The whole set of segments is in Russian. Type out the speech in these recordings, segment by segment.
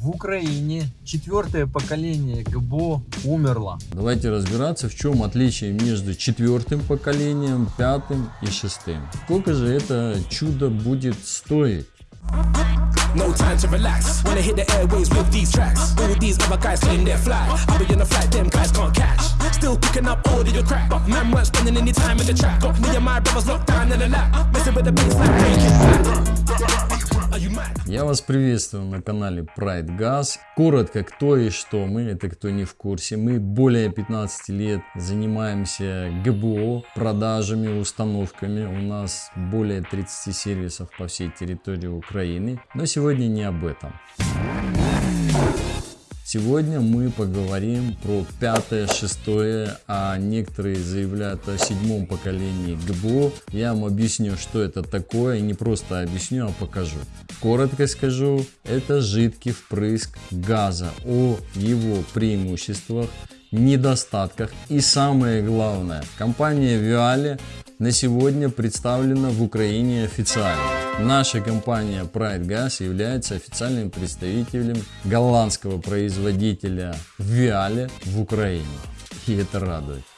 В Украине четвертое поколение ГБО умерло. Давайте разбираться, в чем отличие между четвертым поколением, пятым и шестым. Сколько же это чудо будет стоить? No time to relax. Wanna hit the airways with these tracks. All these other guys claim they're fly. I'll be on a flight, them guys can't catch. Still picking up all of your crap. Man weren't spending any time in the trap. Got me and my brothers locked down in the lap. Messing with the bass like breaking. Я вас приветствую на канале Pride Gas. Коротко, кто и что мы, это кто не в курсе. Мы более 15 лет занимаемся ГБО, продажами, установками. У нас более 30 сервисов по всей территории Украины. Но сегодня не об этом. Сегодня мы поговорим про пятое, шестое, а некоторые заявляют о седьмом поколении ГБО. Я вам объясню, что это такое, и не просто объясню, а покажу. Коротко скажу, это жидкий впрыск газа, о его преимуществах, недостатках и самое главное, компания Viale на сегодня представлена в Украине официально. Наша компания Pride Gas является официальным представителем голландского производителя Viale в Украине. И это радует.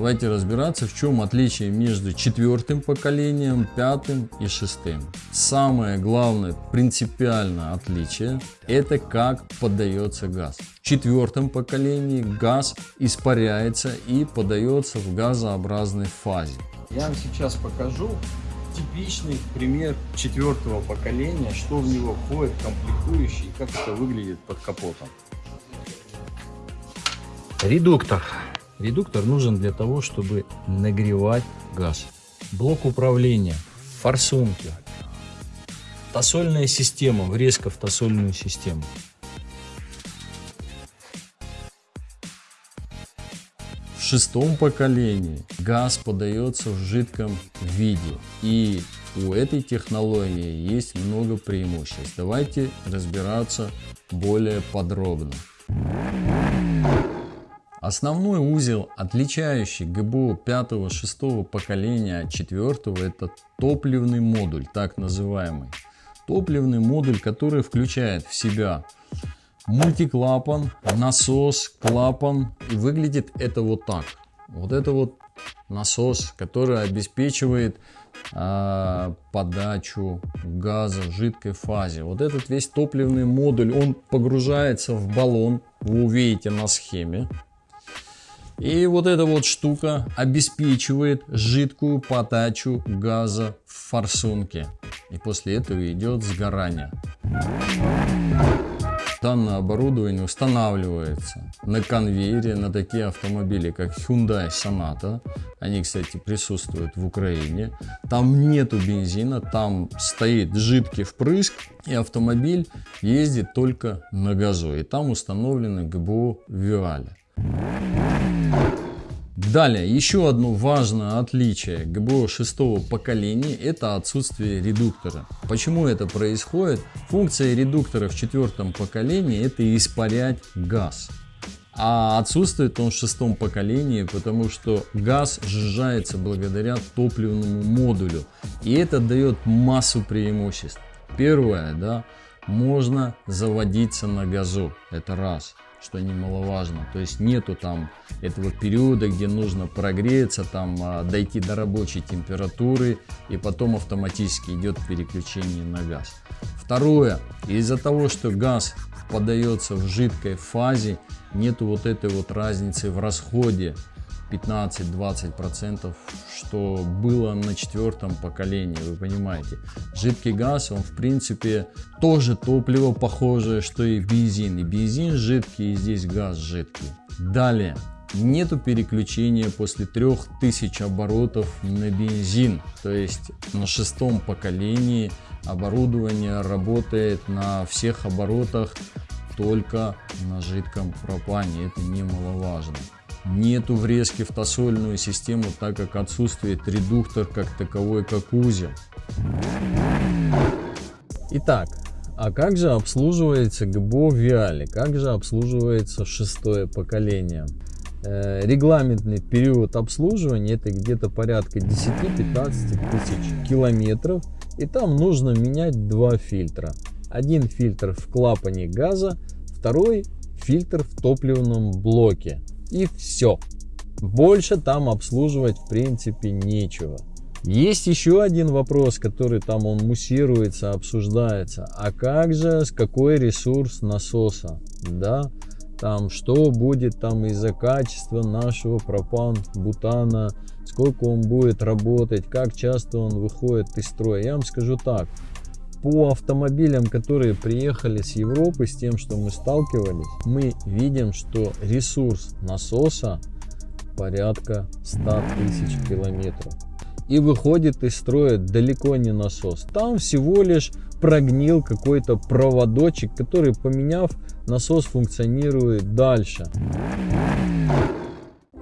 Давайте разбираться, в чем отличие между четвертым поколением, пятым и шестым. Самое главное принципиальное отличие – это как подается газ. В четвертом поколении газ испаряется и подается в газообразной фазе. Я вам сейчас покажу типичный пример четвертого поколения, что в него входит, комплектующий и как это выглядит под капотом. Редуктор. Редуктор нужен для того, чтобы нагревать газ. Блок управления, форсунки, тосольная система, врезка в тосольную систему. В шестом поколении газ подается в жидком виде и у этой технологии есть много преимуществ. Давайте разбираться более подробно. Основной узел, отличающий ГБО 5-6 поколения от 4 это топливный модуль, так называемый. Топливный модуль, который включает в себя мультиклапан, насос, клапан. И выглядит это вот так. Вот это вот насос, который обеспечивает э, подачу газа в жидкой фазе. Вот этот весь топливный модуль, он погружается в баллон. Вы увидите на схеме. И вот эта вот штука обеспечивает жидкую подачу газа в форсунке. И после этого идет сгорание. Данное оборудование устанавливается на конвейере на такие автомобили, как Hyundai Sonata. Они, кстати, присутствуют в Украине. Там нету бензина, там стоит жидкий впрыск, и автомобиль ездит только на газу. И там установлены ГБО Виаля. Далее, еще одно важное отличие ГБО шестого поколения – это отсутствие редуктора. Почему это происходит? Функция редуктора в четвертом поколении – это испарять газ. А отсутствует он в шестом поколении, потому что газ сжижается благодаря топливному модулю. И это дает массу преимуществ. Первое, да, можно заводиться на газу, это раз что немаловажно. То есть нету там этого периода, где нужно прогреться, там а, дойти до рабочей температуры и потом автоматически идет переключение на газ. Второе, из-за того, что газ подается в жидкой фазе, нету вот этой вот разницы в расходе 15-20%, что было на четвертом поколении, вы понимаете. Жидкий газ, он в принципе тоже топливо похожее, что и бензин. И бензин жидкий, и здесь газ жидкий. Далее, нету переключения после 3000 оборотов на бензин. То есть на шестом поколении оборудование работает на всех оборотах только на жидком пропане. Это немаловажно. Нету врезки в тосольную систему, так как отсутствует редуктор как таковой, как узел. Итак, а как же обслуживается ГБО Виали? Как же обслуживается шестое поколение? Э, регламентный период обслуживания это где-то порядка 10-15 тысяч километров. И там нужно менять два фильтра. Один фильтр в клапане газа, второй фильтр в топливном блоке. И все. Больше там обслуживать в принципе нечего. Есть еще один вопрос, который там он муссируется, обсуждается. А как же, с какой ресурс насоса? Да, там что будет там из-за качества нашего пропан, бутана, сколько он будет работать, как часто он выходит из строя. Я вам скажу так, по автомобилям, которые приехали с Европы, с тем, что мы сталкивались, мы видим, что ресурс насоса порядка 100 тысяч километров и выходит из строя далеко не насос. Там всего лишь прогнил какой-то проводочек, который, поменяв, насос функционирует дальше.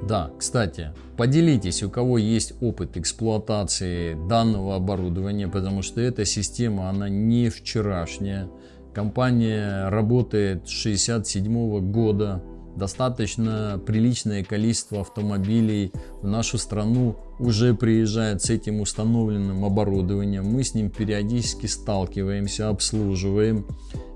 Да, кстати, поделитесь, у кого есть опыт эксплуатации данного оборудования, потому что эта система, она не вчерашняя. Компания работает с 67 года, достаточно приличное количество автомобилей в нашу страну уже приезжает с этим установленным оборудованием. Мы с ним периодически сталкиваемся, обслуживаем.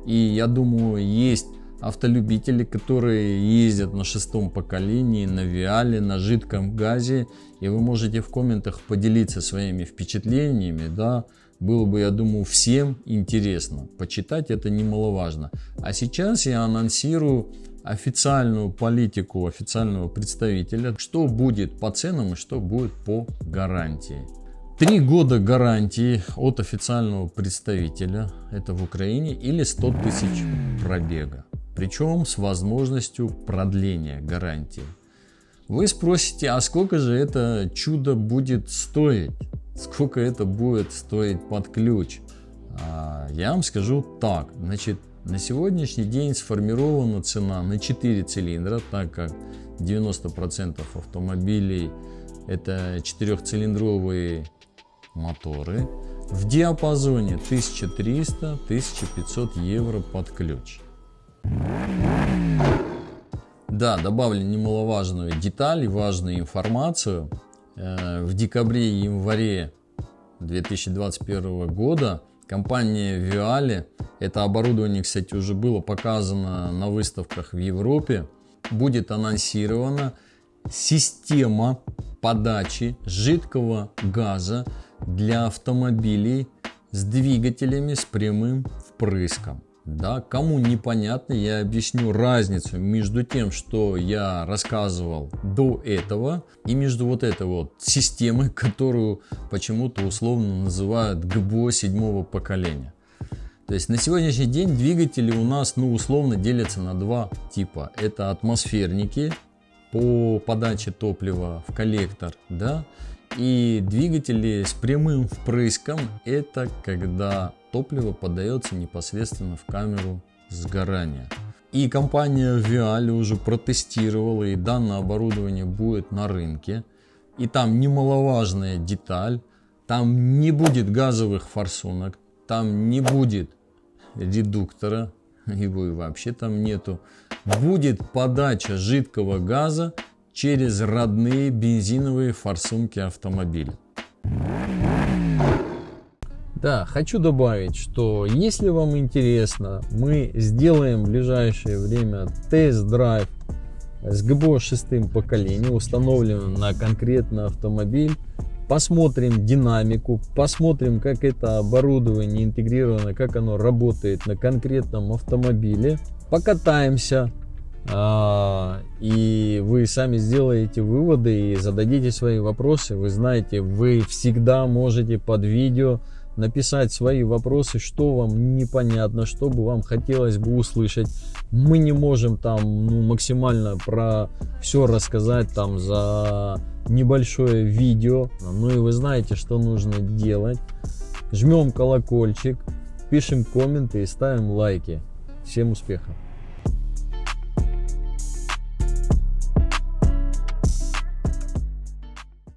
И я думаю, есть автолюбители, которые ездят на шестом поколении, на Виале, на жидком газе. И вы можете в комментах поделиться своими впечатлениями, да, было бы, я думаю, всем интересно. Почитать это немаловажно. А сейчас я анонсирую официальную политику официального представителя, что будет по ценам и что будет по гарантии. Три года гарантии от официального представителя, это в Украине, или 100 тысяч пробега. Причем с возможностью продления гарантии. Вы спросите, а сколько же это чудо будет стоить? Сколько это будет стоить под ключ? А, я вам скажу так. Значит, на сегодняшний день сформирована цена на 4 цилиндра, так как 90% автомобилей это четырехцилиндровые моторы в диапазоне 1300-1500 евро под ключ. Да, добавлю немаловажную деталь важную информацию. Э, в декабре и январе 2021 года компания Viale это оборудование, кстати, уже было показано на выставках в Европе. Будет анонсирована система подачи жидкого газа для автомобилей с двигателями с прямым впрыском. Да, кому непонятно, я объясню разницу между тем, что я рассказывал до этого, и между вот этой вот системой, которую почему-то условно называют ГБО седьмого поколения. То есть на сегодняшний день двигатели у нас ну условно делятся на два типа. Это атмосферники по подаче топлива в коллектор, да, и двигатели с прямым впрыском это когда топливо подается непосредственно в камеру сгорания. И компания Vial уже протестировала и данное оборудование будет на рынке. И там немаловажная деталь, там не будет газовых форсунок, там не будет редуктора, его и вообще там нету, будет подача жидкого газа через родные бензиновые форсунки автомобиля. Да, хочу добавить, что если вам интересно, мы сделаем в ближайшее время тест-драйв с ГБО шестым поколением, установленным на конкретный автомобиль посмотрим динамику, посмотрим, как это оборудование интегрировано, как оно работает на конкретном автомобиле, покатаемся, а, и вы сами сделаете выводы и зададите свои вопросы. Вы знаете, вы всегда можете под видео написать свои вопросы, что вам непонятно, что бы вам хотелось бы услышать. Мы не можем там ну, максимально про все рассказать там за небольшое видео. Ну и вы знаете, что нужно делать. Жмем колокольчик, пишем комменты и ставим лайки. Всем успехов!